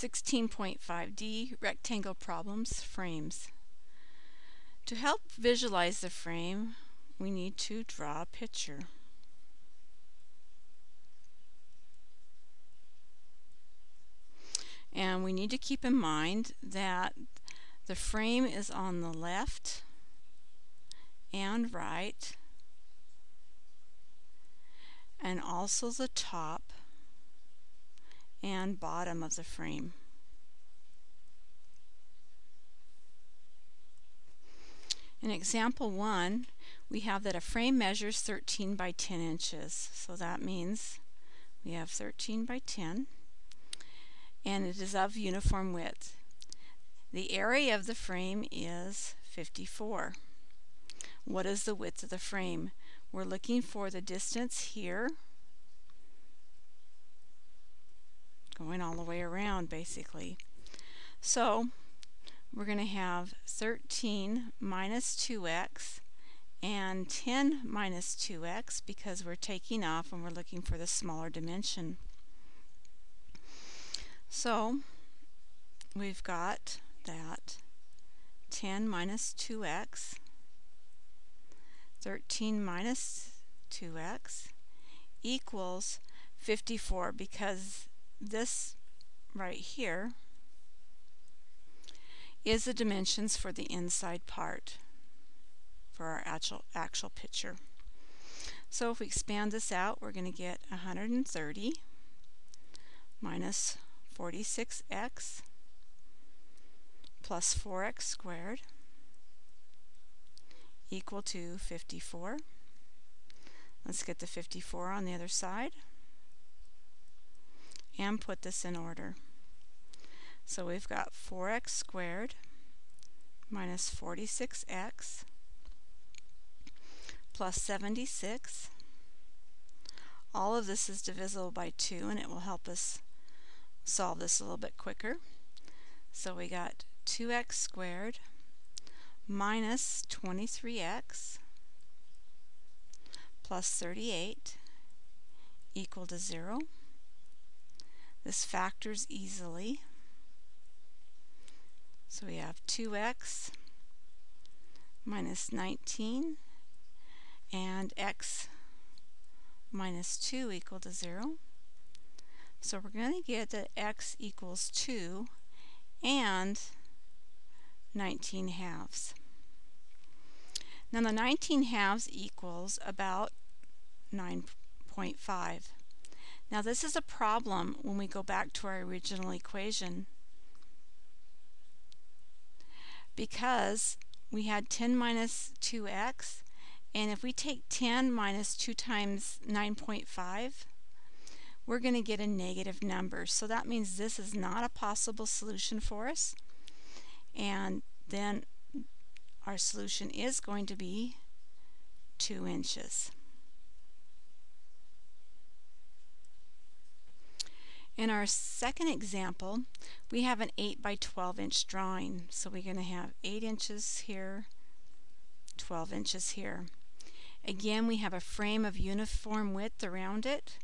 16.5D Rectangle Problems Frames. To help visualize the frame, we need to draw a picture. And we need to keep in mind that the frame is on the left and right and also the top and bottom of the frame. In example 1, we have that a frame measures 13 by 10 inches. So that means we have 13 by 10 and it is of uniform width. The area of the frame is 54. What is the width of the frame? We're looking for the distance here going all the way around basically. So we're going to have 13 minus 2x and 10 minus 2x because we're taking off and we're looking for the smaller dimension. So we've got that 10 minus 2x, 13 minus 2x equals 54 because this right here is the dimensions for the inside part for our actual, actual picture. So if we expand this out, we're going to get 130 minus 46x plus 4x squared equal to 54. Let's get the 54 on the other side and put this in order. So we've got 4x squared minus 46x plus 76. All of this is divisible by 2 and it will help us solve this a little bit quicker. So we got 2x squared minus 23x plus 38 equal to 0. This factors easily. So we have 2x minus 19 and x minus 2 equal to 0. So we're going to get that x equals 2 and 19 halves. Now the 19 halves equals about 9.5. Now this is a problem when we go back to our original equation. Because we had 10 minus 2x and if we take 10 minus 2 times 9.5 we're going to get a negative number. So that means this is not a possible solution for us. And then our solution is going to be 2 inches. In our second example, we have an 8 by 12 inch drawing. So we're going to have 8 inches here, 12 inches here. Again, we have a frame of uniform width around it.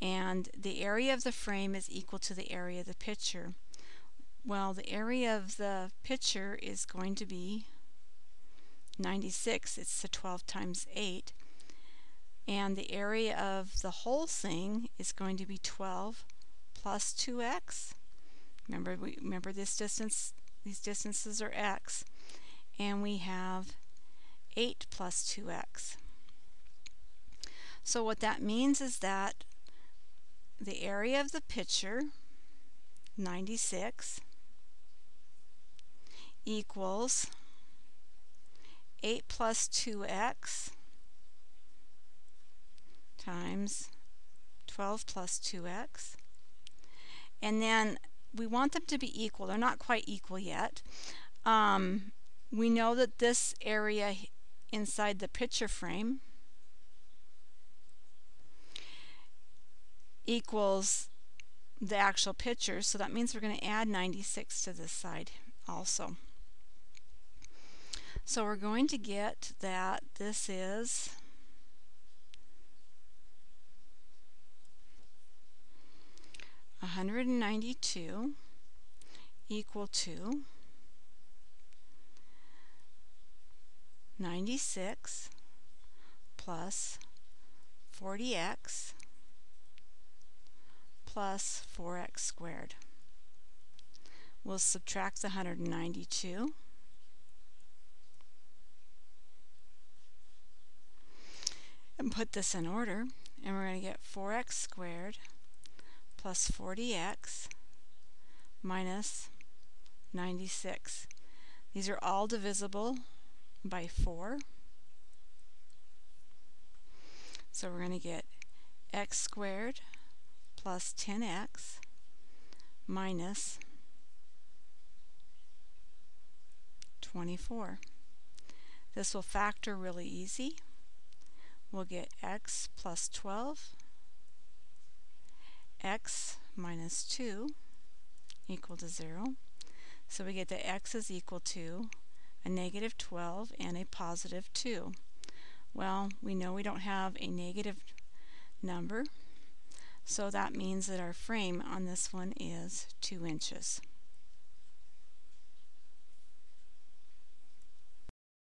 And the area of the frame is equal to the area of the picture. Well, the area of the picture is going to be 96. It's the 12 times 8 and the area of the whole thing is going to be 12 plus 2x. Remember, we remember this distance, these distances are x, and we have 8 plus 2x. So what that means is that the area of the picture, 96, equals 8 plus 2x times 12 plus 2x. And then we want them to be equal. They're not quite equal yet. Um, we know that this area inside the picture frame equals the actual picture, so that means we're going to add 96 to this side also. So we're going to get that this is 192 equal to 96 plus 40x plus 4x squared. We'll subtract the 192 and put this in order and we're going to get 4x squared plus 40x minus 96. These are all divisible by 4. So we're going to get x squared plus 10x minus 24. This will factor really easy. We'll get x plus 12, x minus 2 equal to 0. So we get that x is equal to a negative 12 and a positive 2. Well, we know we don't have a negative number, so that means that our frame on this one is 2 inches.